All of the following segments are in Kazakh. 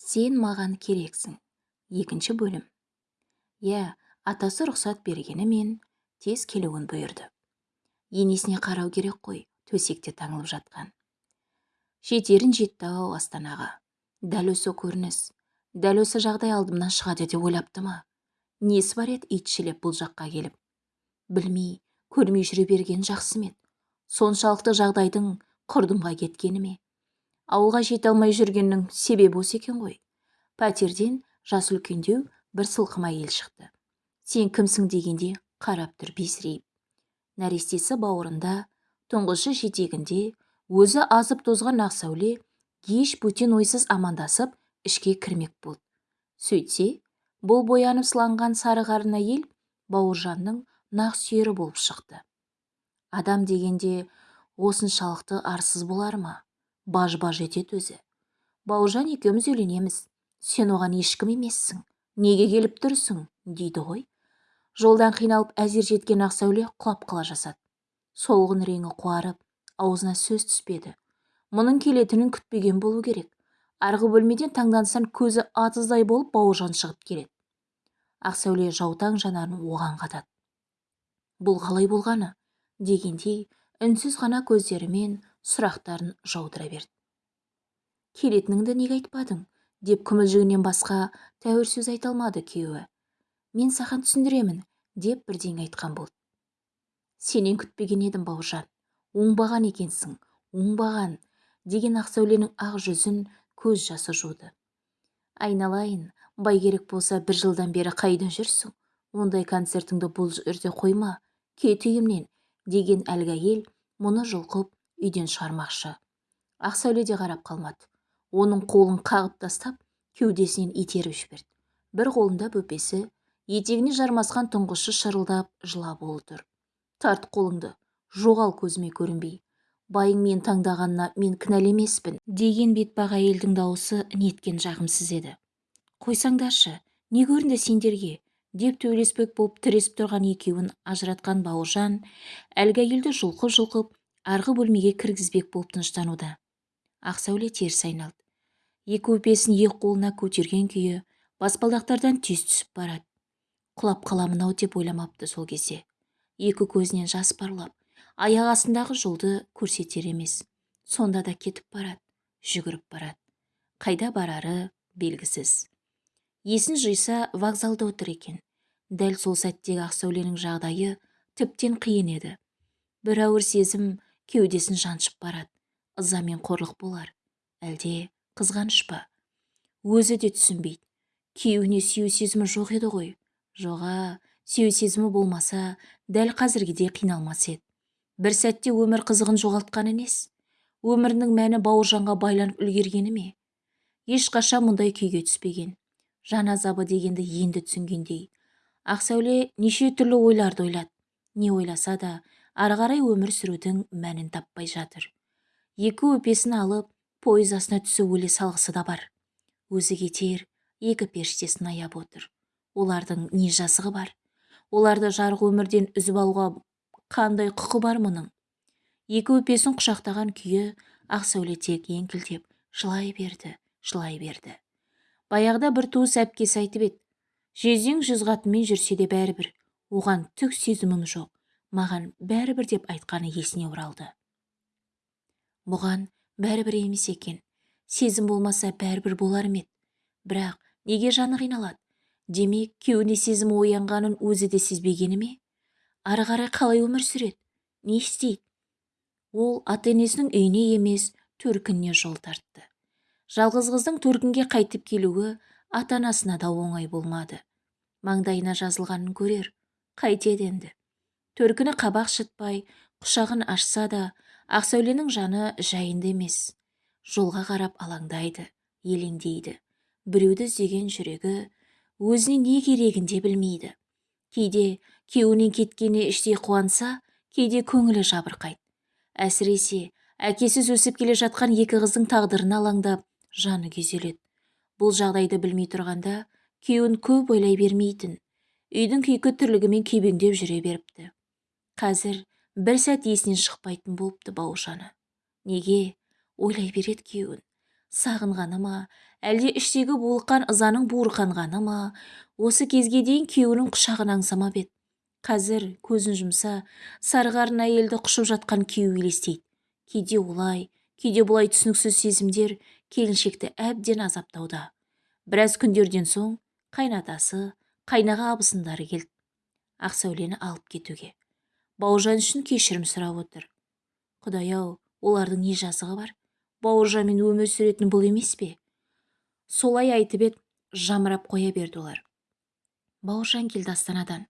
сен маған керексің. Екінші бөлім. Иә атасы рұқсат бергенімен тез келуін бұйырды. Енесіне қарау керек қой төсекте таңылып жатқан. Жетерін жетті-ау астанаға. Дәл осы көрініс. Дәл осы жағдай алдымнан шығады деп ойлапты ма? Несі бар еді итшілеп бұл жаққа келіп? Білмей көрмей жүре берген жақсы ма еді? Соншалықты жағдайдың құрдымға кеткені ме? Ауылға жете алмай жүргеннің себебі осы екен ғой. Пәтерден жас үлкендеу бір сылқым әйел шықты. Сен кімсің? дегенде қарап тұр бесірейіп. Нәрестесі бауырында тұңғышы жетегінде өзі азып тозған ақ сәуле еш бөтен ойсыз амандасып ішке кірмек болды. Сөйтсе бұл боянып сыланған сары қарын әйел бауыржанның нақ сүйері болып шықты. Адам дегенде осыншалықты арсыз болар ма? Баж-баж етеді өзі. Бауыржан екеуміз үйленеміз. Сен оған ешкім емессің. Неге келіп тұрсың? Дейді ғой. Жолдан қиналып әзер жеткен ақсәуле құлап қала жасады. Солғын реңі қуарып аузына сөз түспеді. Мұның келетінін күтпеген болу керек. Арғы бөлмеден таңдансаң көзі атыздай болып бауыржан шығып келеді. Ақсәуле жаутаң жанарын оған қадады бұл қалай болғаны? дегендей үнсіз ғана көздерімен сұрақтарын жаудыра берді. Келетініңді неге айтпадың? деп күмілжігінен басқа тәуір сөз айта алмады күйеуі. Мен саған түсіндіремін деп бірдеңе айтқан болды. Сенен күтпеген едім бауыржан. Оңбаған екенсің оңбаған деген ақсәуленің ақ жүзін көз жасы жуды. Айналайын керек болса бір жылдан бері қайда жүрсің? Ондай концертіңді бұл жерде қойма кет үйімнен деген әлгі әйел мұны жұлқып үйден шығармақшы. Ақсәуле де қарап қалмады. Оның қолын қағып тастап кеудесінен итеріп жіберді. Бір қолында бөпесі етегіне жармасқан тұңғышы шырылдап жылап отыр тарт қолыңды жоғал көзіме көрінбей. Байың мен таңдағанына мен кінәлі емеспін деген бетпақ әйелдің дауысы неткен жағымсыз еді. Қойсаңдаршы не көрінді сендерге? деп төбелеспек болып тіресіп тұрған екеуін ажыратқан бауыржан әлгі әйелді жұлқып-жұлқып арғы бөлмеге кіргізбек болып тыныштануда. Ақсәуле теріс айналды. Екі өпесін екі қолына көтерген күйі баспалдақтардан тез түсіп барады. Құлап қаламын-ау деп ойламапты сол кезде. Екі көзінен жас парлап аяқ астындағы жолды көрсетер емес. Сонда да кетіп барады жүгіріп барады. Қайда барары белгісіз. Есін жиса вокзалда отыр екен. Дәл сол сәттегі ақсәуленің жағдайы тіптен қиын еді. Бір ауыр сезім кеудесін жаншып барады. Ыза мен қорлық болар. Әлде қызғаныш па? Өзі де түсінбейді. Күйеуіне сүю сезімі жоқ еді ғой. Жоға сүю сезімі болмаса дәл қазіргідей қиналмас еді. Бір сәтте өмір қызығын жоғалтқаны несі өмірінің мәні бауыржанға байланып үлгергені ме? Ешқашан мұндай күйге түспеген. Жан азабы дегенді енді түсінгендей. Ақсәуле неше түрлі ойларды ойлады. Не ойласа да ары қарай өмір сүрудің мәнін таппай жатыр. Екі өпесін алып пойыз астына түсіп өле салғысы да бар. Өзі кетер екі періштесін аяп отыр. Олардың не жазығы бар? Оларды жарық өмірден үзіп алуға қандай құқы бар мұның? Екі өпесін құшақтаған күйі ақсәуле тек еңкілдеп жылай берді жылай берді. Баяғыда бір туыс әпкесі айтып еді жездең жүз қатынмен жүрсе де бәрібір оған түк сезімім жоқ маған бәрібір деп айтқаны есіне оралды. Бұған бәрібір емес екен. Сезім болмаса бәрібір болар ма еді? Бірақ неге жаны қиналады? Демек күйеуіне сезімі оянғанын өзі де сезбегені ме? Ары қарай қалай өмір сүреді? Не істейді? Ол ата енесінің үйіне емес төркініне жол тартты. Жалғыз қыздың төркінге қайтып келуі ата анасына да оңай болмады. Маңдайына жазылғанын көрер. Қайтеді енді. Төркіні қабақ шытпай құшағын ашса да ақсәуленің жаны жайында емес. Жолға қарап алаңдайды елеңдейді. Біреуді іздеген жүрегі өзіне не керегін де білмейді. Кейде күйеуінен кеткеніне іштей қуанса кейде көңілі жабырқайды. Әсіресе әкесіз өсіп келе жатқан екі қыздың тағдырына алаңдап жаны күйзеледі. Бұл жағдайды білмей тұрғанда күйеуін көп ойлай бермейтін үйдің күйкі тірлігімен күйбеңдеп жүре беріпті. Қазір бір сәт есінен шықпайтын болыпты бауыржаны. Неге? Ойлай береді күйеуін. Сағынғаны ма? Әлде іштегі булыққан ызаның буырқанғаны ма? Осы кезге дейін күйеуінің құшағын аңсамап еді қазір көзін жұмса сарғарын әйелді құшып жатқан күйеу елестейді. Кейде олай кейде бұлай түсініксіз сезімдер келіншекті әбден азаптауда. Біраз күндерден соң қайнатасы қайнаға абысындары келді. Ақсәулені алып кетуге. Бауыржан үшін кешірім сұрап отыр. Құдай-ау олардың не жазығы бар? Бауыржанмен өмір сүретін бұл емес пе? Солай айтып еді жамырап қоя берді олар. Бауыржан келді астанадан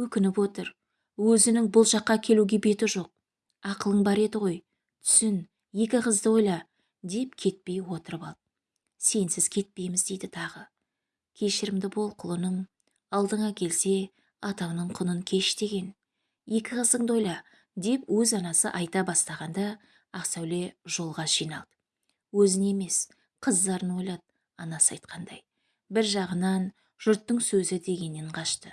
өкініп отыр. Өзінің бұл жаққа келуге беті жоқ. Ақылың бар еді ғой түсін екі қызды ойла деп кетпей отырып ал сенсіз кетпейміз дейді тағы. Кешірімді бол құлыным. Алдыңа келсе атаңның құнын кеш деген. Екі қызыңды ойла деп өз анасы айта бастағанда ақсәуле жолға жиналды. Өзін емес қыздарын ойлады анасы айтқандай. Бір жағынан жұрттың сөзі дегеннен қашты.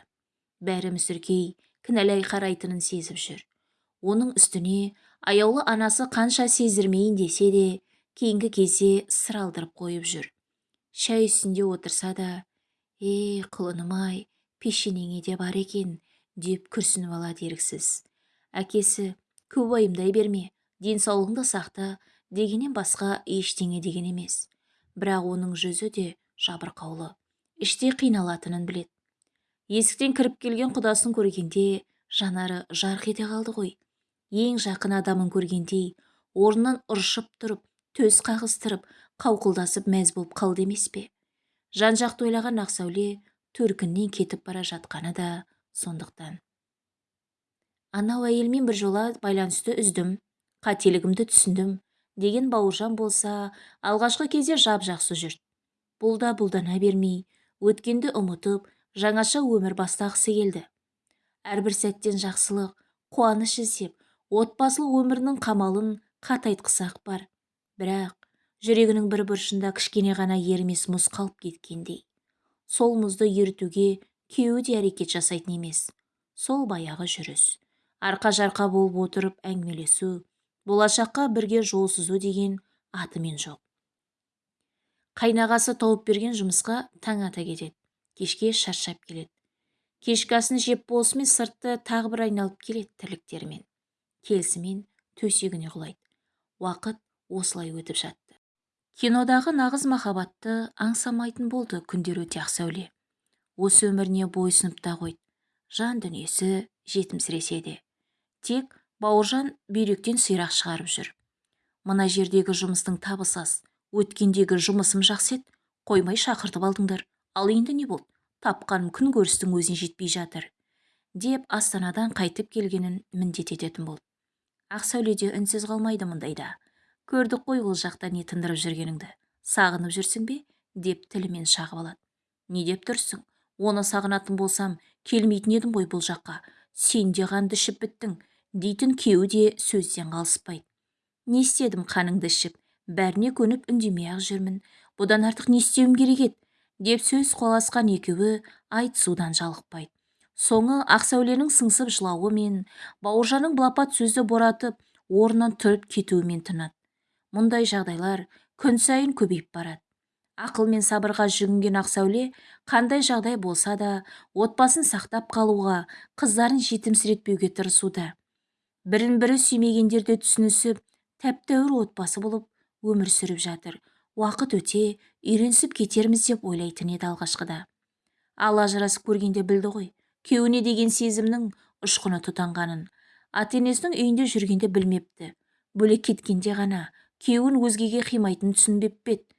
Бәрі мүсіркей кінәлай қарайтынын сезіп жүр. Оның үстіне аяулы анасы қанша сездірмейін десе де кейінгі кезде сыр алдырып қойып жүр. Шай үстінде отырса да ей құлыным-ай пешенеңе де бар екен деп күрсініп алады еріксіз. Әкесі көп уайымдай берме денсаулығыңды сақта дегеннен басқа ештеңе деген емес. Бірақ оның жүзі де жабырқаулы. Іште қиналатынын білет есіктен кіріп келген құдасын көргенде жанары жарқ ете қалды ғой. Ең жақын адамын көргендей орнынан ыршып тұрып төс қағыстырып қауқылдасып мәз болып қалды емес пе? Жан жақты ойлаған ақсәуле төркіннен кетіп бара жатқаны да сондықтан. Анау әйелмен біржола байланысты үздім қателігімді түсіндім деген бауыржан болса алғашқы кезде жап-жақсы жүрді бұл да бұлдана бермей өткенді ұмытып жаңаша өмір бастағысы келді. Әрбір сәттен жақсылық қуаныш іздеп отбасылық өмірінің қамалын қатайтқысы ақ бар. Бірақ жүрегінің бір бұрышында кішкене ғана ерімес мұз қалып кеткендей. Сол мұзды ерітуге күйеуі де әрекет жасайтын емес. Сол баяғы жүріс. Арқа-жарқа болып отырып әңгімелесу болашаққа бірге жол сызу деген атымен жоқ. Қайнағасы тауып берген жұмысқа таң ата кетеді. Кешке шаршап келеді. Кешкі асын жеп болысымен сыртты тағы бір айналып келеді тірліктерімен. Келісімен төсегіне құлайды. Уақыт осылай өтіп жатты. Кинодағы нағыз махаббатты аңсамайтын болды күндер өте ақсәуле осы өміріне бойсұнып та қойды. Жан дүниесі жетімсіресе де тек бауыржан бүйректен сирақ шығарып жүр. Мына жердегі жұмыстың табысы аз. Өткендегі жұмысым жақсы еді. Қоймай шақыртып алдыңдар. Ал енді не болды? Тапқаным күн көрістің өзіне жетпей жатыр деп астанадан қайтып келгенін міндет ететін болды. Ақ сәуледе үнсіз қалмайды мұндайда көрдік қой ол жақта не тындырып жүргеніңді. Сағынып жүрсің бе? деп тілімен шағып алады. Не деп тұрсың? Оны сағынатын болсам келмейтін едім ғой бұл жаққа. Сен де қанды ішіп біттің дейтін күйеуі де сөзден қалыспайды. Не істедім қаныңды ішіп? Бәріне көніп үндемей-ақ жүрмін. Бұдан артық не істеуім керек еді? Деп сөз қуаласқан екеуі айтысудан жалықпайды. Соңы ақсәуленің сыңсып жылауы мен бауыржанның былапат сөзді боратып орнынан тұрып кетуімен тынады. Мұндай жағдайлар күн сайын көбейіп барады. Ақыл мен сабырға жүгінген ақсәуле қандай жағдай болса да отбасын сақтап қалуға қыздарын жетімсіретпеуге тырысуда. Бірін бірі сүймегендерді түсінісіп тәп-тәуір отбасы болып өмір сүріп жатыр. Уақыт өте үйренісіп кетерміз деп ойлайтын еді алғашқыда. Ал ажырасып көргенде білді ғой күйеуіне деген сезімнің ұшқыны тұтанғанын. Ата енесінің үйінде жүргенде білмепті. Бөлек кеткенде ғана күйеуін өзгеге қимайтынын түсінбеп пе еді?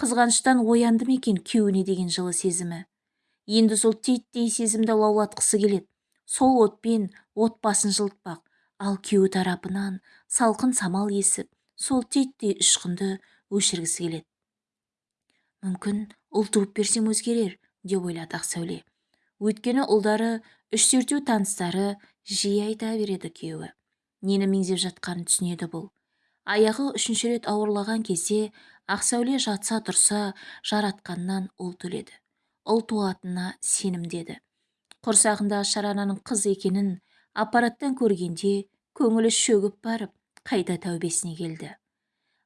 Қызғаныштан оянды екен күйеуіне деген жылы сезімі? Енді сол титтей сезімді лаулатқысы келеді. Сол отпен отбасын жылытпақ. Ал күйеуі тарапынан салқын самал есіп сол титтей ұшқынды өшіргісі келеді. Мүмкін ұл туып берсем өзгерер деп ойлады ақсәуле. Өйткені ұлдары үш төртеу таныстары жиі айта береді күйеуі. Нені меңзеп жатқанын түсінеді бұл. Аяғы үшінші рет ауырлаған кезде ақсәуле жатса тұрса жаратқаннан ұл төледі. Ұл туатынына сенімдеді құрсағындағы шарананың қыз екенін аппараттан көргенде көңілі шөгіп барып қайта тәубесіне келді.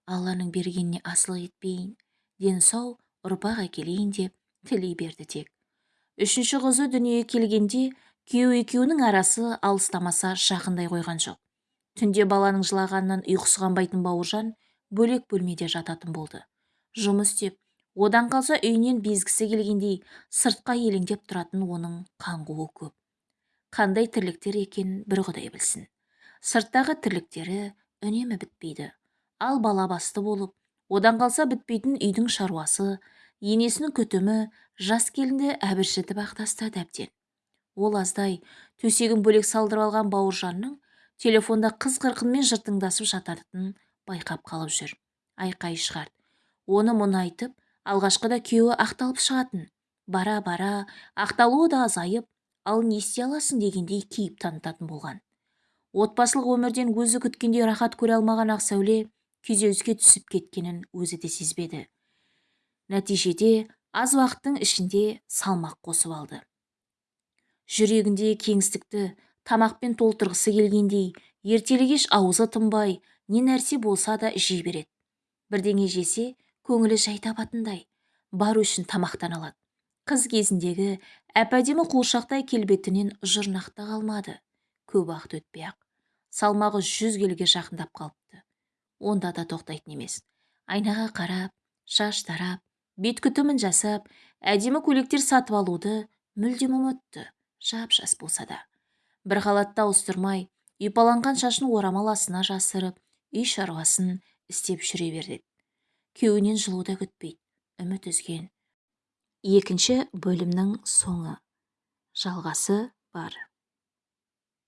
Алланың бергеніне асылық етпейін дені сау ұрпақ әкелейін деп тілей берді тек. Үшінші қызы дүниеге келгенде күйеу екеуінің арасы алыстамаса жақындай қойған жоқ. Түнде баланың жылағанынан ұйқысы қанбайтын бауыржан бөлек бөлмеде жататын болды. Жұмыс істеп одан қалса үйінен безгісі келгендей сыртқа елеңдеп тұратын оның қаңғуы көп. Қандай тірліктер екенін бір құдай білсін. Сырттағы тірліктері үнемі бітпейді. Ал бала басты болып одан қалса бітпейтін үйдің шаруасы енесінің күтімі жас келінді әбіршітіп ақ тастады әбден. Ол аздай төсегін бөлек салдырып алған бауыржанның телефонда қыз қырқынмен жыртыңдасып жататынын байқап қалып жүр. Айқай шығарды оны мұны айтып алғашқыда күйеуі ақталып шығатын. Бара бара ақталуы да азайып ал не істей аласың дегендей кейіп танытатын болған. Отбасылық өмірден өзі күткендей рахат көре алмаған ақсәуле күйзеліске түсіп кеткенін өзі де сезбеді. Нәтижеде аз уақыттың ішінде салмақ қосып алды. Жүрегінде кеңістікті тамақпен толтырғысы келгендей. Ертелі кеш аузы тынбай не нәрсе болса да жей береді. Бірдеңе жесе көңілі жай табатындай бар үшін тамақтан алады. Қыз кезіндегі әп-әдемі қуыршақтай келбетінен жұрнақта қалмады көп уақыт өтпей ақ. Салмағы жүз келіге жақындап қалыпты. Онда да тоқтайтын емес. Айнаға қарап шаш тарап бет күтімін жасап әдемі көйлектер сатып алуды мүлдем ұмытты. Жап-жас болса да. Бір халатты ауыстырмай ұйпаланған шашын орамал астына жасырып үй шаруасын істеп жүре береді күйеуінен жылу да күтпейді үміт үзген. Екінші бөлімнің соңы. Жалғасы бар.